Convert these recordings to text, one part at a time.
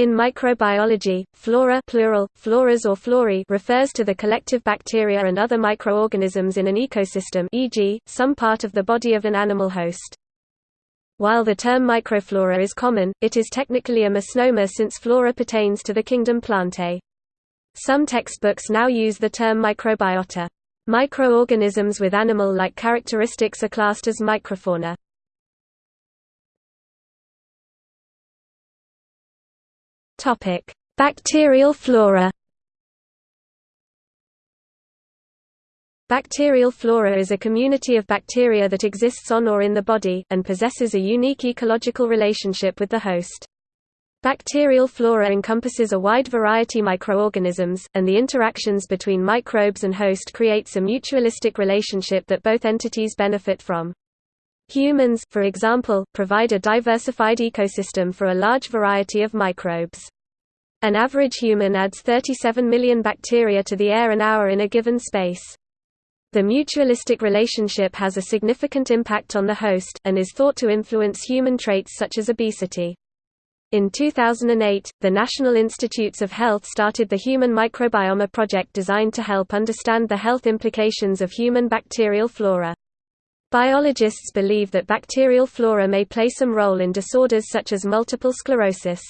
In microbiology, flora plural, floras or florae refers to the collective bacteria and other microorganisms in an ecosystem e.g., some part of the body of an animal host. While the term microflora is common, it is technically a misnomer since flora pertains to the kingdom Plantae. Some textbooks now use the term microbiota. Microorganisms with animal-like characteristics are classed as microfauna. Topic: Bacterial flora. Bacterial flora is a community of bacteria that exists on or in the body, and possesses a unique ecological relationship with the host. Bacterial flora encompasses a wide variety of microorganisms, and the interactions between microbes and host creates a mutualistic relationship that both entities benefit from. Humans, for example, provide a diversified ecosystem for a large variety of microbes. An average human adds 37 million bacteria to the air an hour in a given space. The mutualistic relationship has a significant impact on the host, and is thought to influence human traits such as obesity. In 2008, the National Institutes of Health started the Human Microbiome Project designed to help understand the health implications of human bacterial flora. Biologists believe that bacterial flora may play some role in disorders such as multiple sclerosis.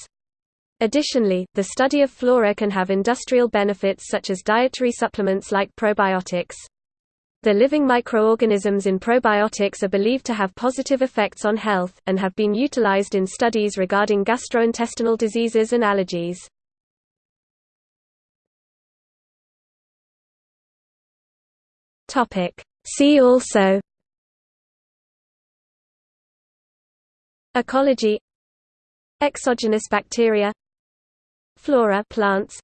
Additionally, the study of flora can have industrial benefits such as dietary supplements like probiotics. The living microorganisms in probiotics are believed to have positive effects on health, and have been utilized in studies regarding gastrointestinal diseases and allergies. See also Ecology Exogenous bacteria Flora plants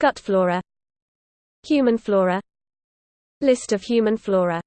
Gut flora Human flora List of human flora